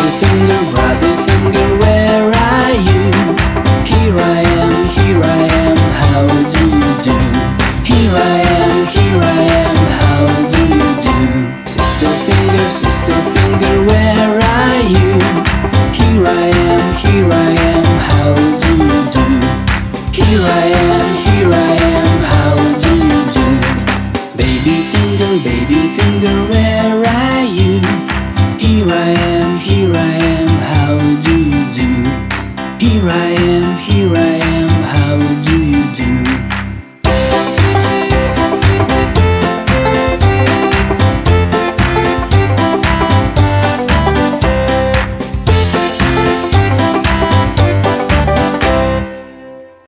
Rising finger, rising finger, where are you? Here I am, here I am, how do you do? Here I am, here I am, how do you do? Sister finger, sister finger, where are you? Here I am, here I am, how do you do? Here I am, here I am, how do you do? Baby finger, baby finger, where are you? am, here I am, how would you